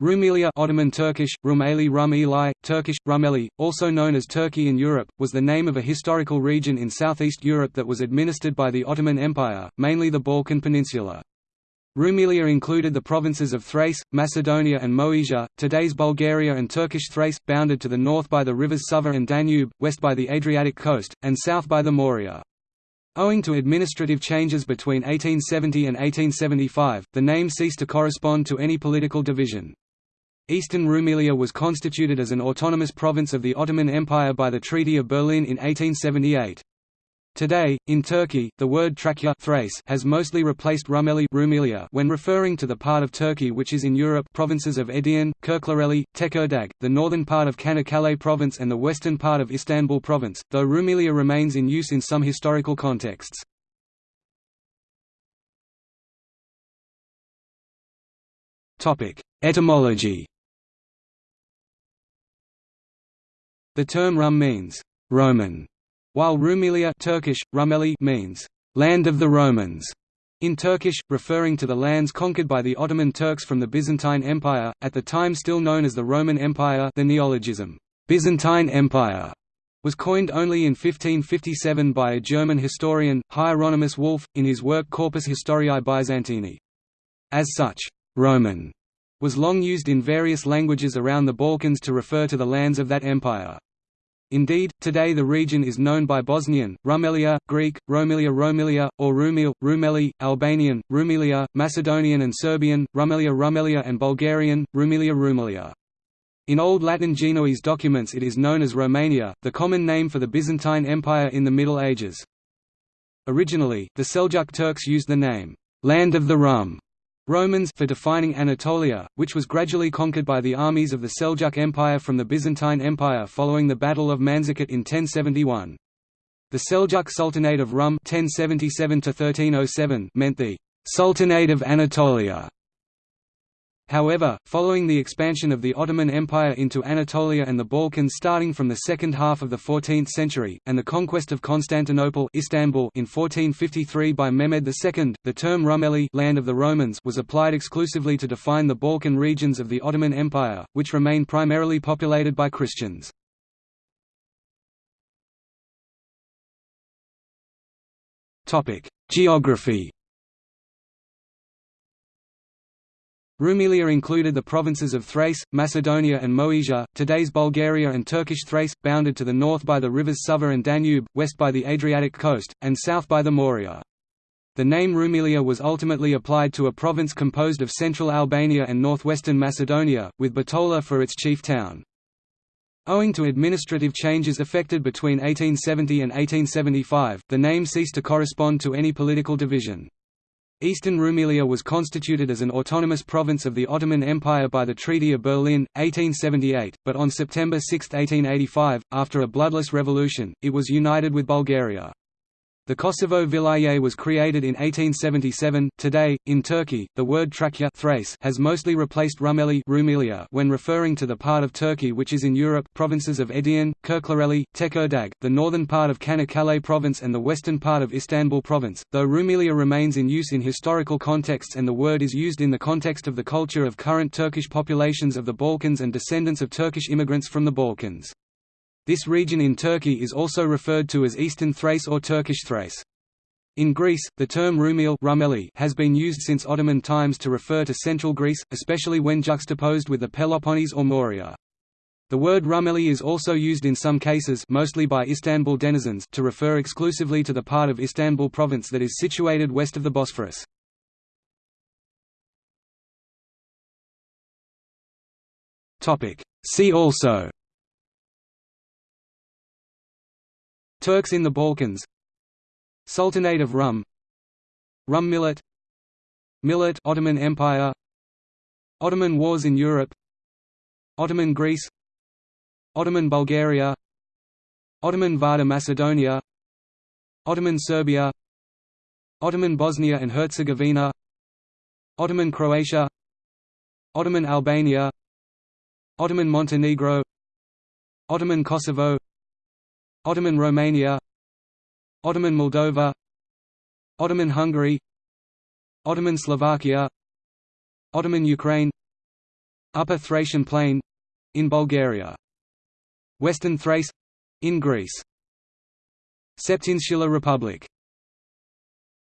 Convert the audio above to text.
Rumelia Ottoman Turkish, Rumeli Rumeli, Turkish, Rumeli, also known as Turkey in Europe, was the name of a historical region in southeast Europe that was administered by the Ottoman Empire, mainly the Balkan Peninsula. Rumelia included the provinces of Thrace, Macedonia and Moesia, today's Bulgaria and Turkish Thrace, bounded to the north by the rivers Sava and Danube, west by the Adriatic coast, and south by the Morea. Owing to administrative changes between 1870 and 1875, the name ceased to correspond to any political division. Eastern Rumelia was constituted as an autonomous province of the Ottoman Empire by the Treaty of Berlin in 1878. Today, in Turkey, the word Trakya Thrace has mostly replaced Rumeli Rumelia when referring to the part of Turkey which is in Europe provinces of Edirne, Kirklareli, Tekirdağ, the northern part of Çanakkale province and the western part of Istanbul province, though Rumelia remains in use in some historical contexts. Etymology The term Rum means Roman, while Rumelia Turkish, Rumeli means land of the Romans. In Turkish, referring to the lands conquered by the Ottoman Turks from the Byzantine Empire, at the time still known as the Roman Empire the neologism, Byzantine Empire, was coined only in 1557 by a German historian, Hieronymus Wolff, in his work Corpus Historiae Byzantini. As such, Roman was long used in various languages around the Balkans to refer to the lands of that empire. Indeed, today the region is known by Bosnian, Rumelia, Greek, Romilia Romilia, or Rumil, Rumeli, Albanian, Rumelia, Macedonian and Serbian, Rumelia Rumelia and Bulgarian, Rumelia Rumelia. In Old Latin Genoese documents it is known as Romania, the common name for the Byzantine Empire in the Middle Ages. Originally, the Seljuk Turks used the name, Land of the Rum, Romans for defining Anatolia, which was gradually conquered by the armies of the Seljuk Empire from the Byzantine Empire following the Battle of Manzikert in 1071. The Seljuk Sultanate of Rum 1077 meant the «Sultanate of Anatolia», However, following the expansion of the Ottoman Empire into Anatolia and the Balkans starting from the second half of the 14th century, and the conquest of Constantinople Istanbul in 1453 by Mehmed II, the term Rumeli land of the Romans was applied exclusively to define the Balkan regions of the Ottoman Empire, which remained primarily populated by Christians. Geography Rumelia included the provinces of Thrace, Macedonia and Moesia, today's Bulgaria and Turkish Thrace, bounded to the north by the rivers Sava and Danube, west by the Adriatic coast, and south by the Morea. The name Rumelia was ultimately applied to a province composed of central Albania and northwestern Macedonia, with Bitola for its chief town. Owing to administrative changes effected between 1870 and 1875, the name ceased to correspond to any political division. Eastern Rumelia was constituted as an autonomous province of the Ottoman Empire by the Treaty of Berlin, 1878, but on September 6, 1885, after a bloodless revolution, it was united with Bulgaria. The Kosovo Vilayet was created in 1877. Today, in Turkey, the word Trakya Thrace has mostly replaced Rumeli Rumelia when referring to the part of Turkey which is in Europe provinces of Edirne, Kirklareli, Tekirdağ, the northern part of Çanakkale province and the western part of Istanbul province, though Rumelia remains in use in historical contexts and the word is used in the context of the culture of current Turkish populations of the Balkans and descendants of Turkish immigrants from the Balkans. This region in Turkey is also referred to as Eastern Thrace or Turkish Thrace. In Greece, the term Rumel Rumeli has been used since Ottoman times to refer to central Greece, especially when juxtaposed with the Peloponnese or Morea. The word Rumeli is also used in some cases mostly by Istanbul denizens to refer exclusively to the part of Istanbul province that is situated west of the Bosphorus. See also Turks in the Balkans. Sultanate of Rum. Rum millet. Millet Ottoman Empire. Ottoman Wars in Europe. Ottoman Greece. Ottoman Bulgaria. Ottoman Vardar Macedonia. Ottoman Serbia. Ottoman Bosnia and Herzegovina. Ottoman Croatia. Ottoman Albania. Ottoman Montenegro. Ottoman Kosovo Ottoman Romania Ottoman Moldova Ottoman Hungary Ottoman Slovakia Ottoman Ukraine Upper Thracian Plain in Bulgaria. Western Thrace in Greece. Septinsular Republic